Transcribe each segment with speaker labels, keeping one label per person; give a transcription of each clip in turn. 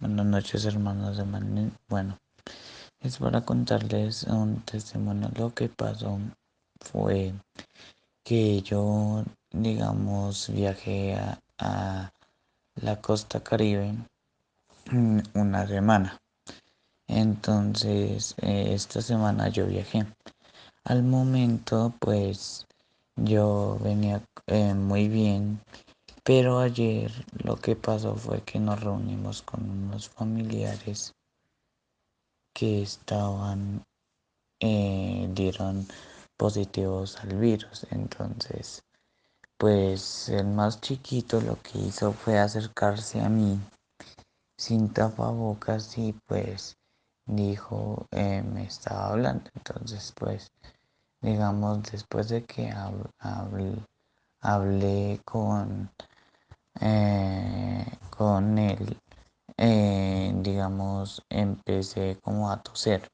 Speaker 1: Buenas noches hermanos de Manuel. Bueno, es para contarles un testimonio. Lo que pasó fue que yo, digamos, viajé a, la costa caribe una semana. Entonces, eh, esta semana yo viajé. Al momento, pues, yo venía eh, muy bien pero ayer lo que pasó fue que nos reunimos con unos familiares que estaban, eh, dieron positivos al virus. Entonces, pues el más chiquito lo que hizo fue acercarse a mí sin tapabocas y pues dijo, eh, me estaba hablando. Entonces, pues, digamos, después de que hablé con eh, con él, eh, digamos, empecé como a toser.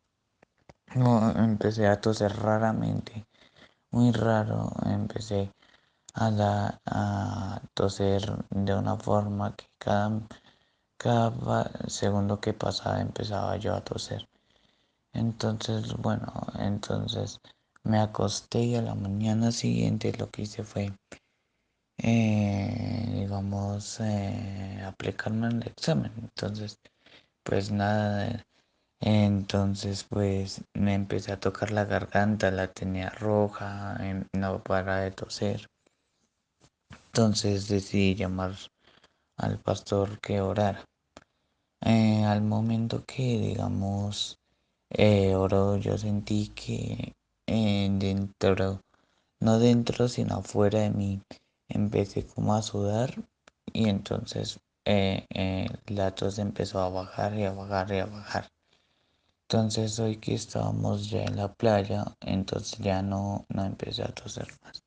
Speaker 1: empecé a toser raramente, muy raro. Empecé a, a toser de una forma que cada, cada segundo que pasaba empezaba yo a toser. Entonces, bueno, entonces me acosté y a la mañana siguiente lo que hice fue eh, digamos, eh, aplicarme en el examen. Entonces, pues nada, entonces pues me empecé a tocar la garganta, la tenía roja, no para de toser. Entonces decidí llamar al pastor que orara. Eh, al momento que, digamos, eh, oró, yo sentí que dentro, no dentro, sino afuera de mí, empecé como a sudar y entonces eh, eh, la tos empezó a bajar y a bajar y a bajar. Entonces hoy que estábamos ya en la playa, entonces ya no, no empecé a toser más.